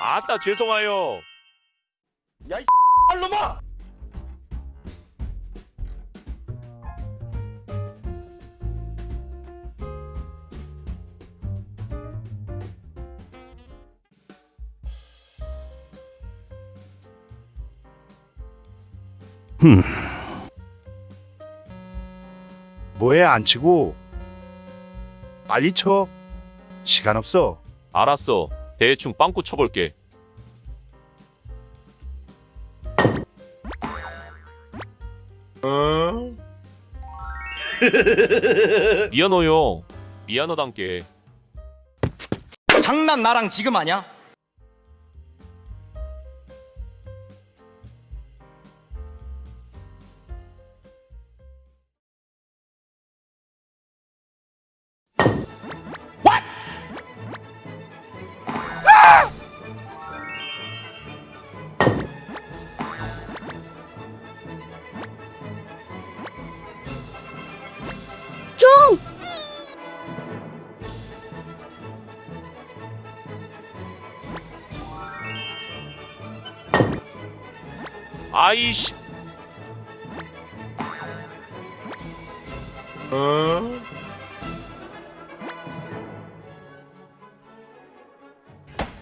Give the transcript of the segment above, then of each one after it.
아따 죄송해요. 야 이 놈아! 뭐해 안 치고? 빨리 쳐 시간 없어 알았어. 대충 빵꾸 쳐볼게. 미안해요. 미안하단께. 장난 나랑 지금 하냐? 아이씨.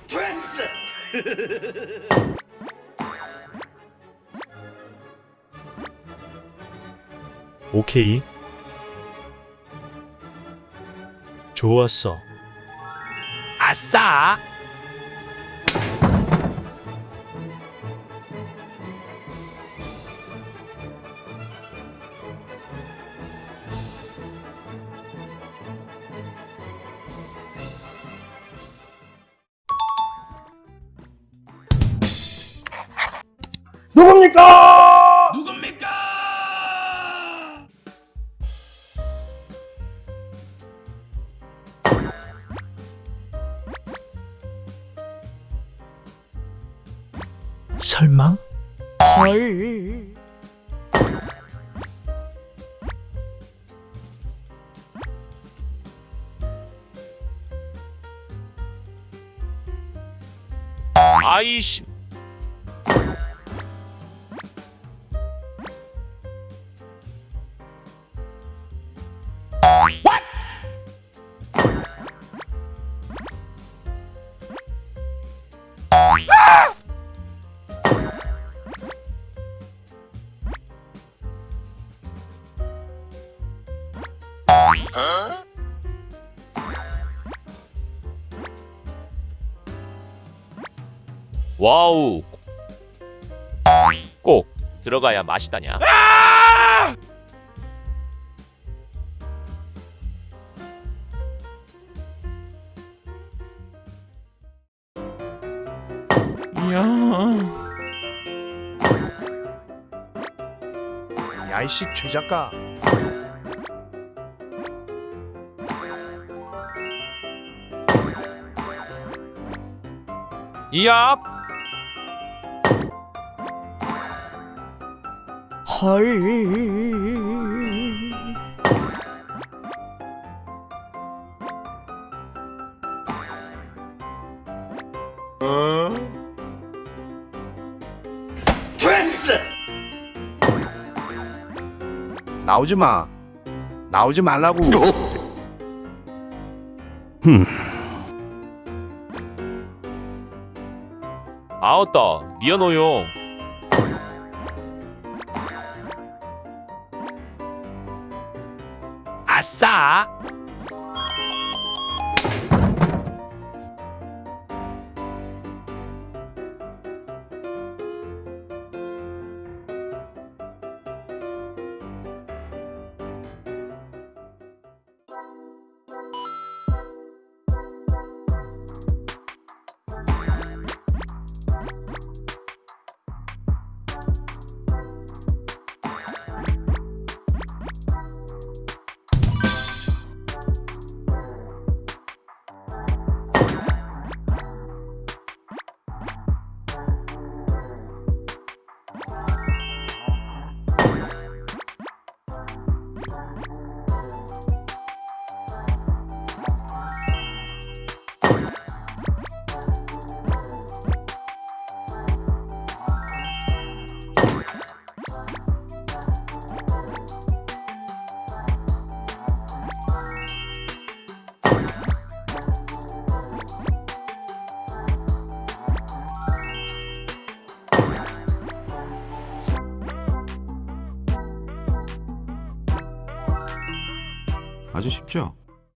됐어! 오케이 좋았어 아싸. 설마? 아이씨. 와우. 꼭 들어가야 맛이다냐. 야이씨 최작가 이야. 됐 나오지 마. 나오지 말라고. 아따 미안해요. 아주 쉽죠?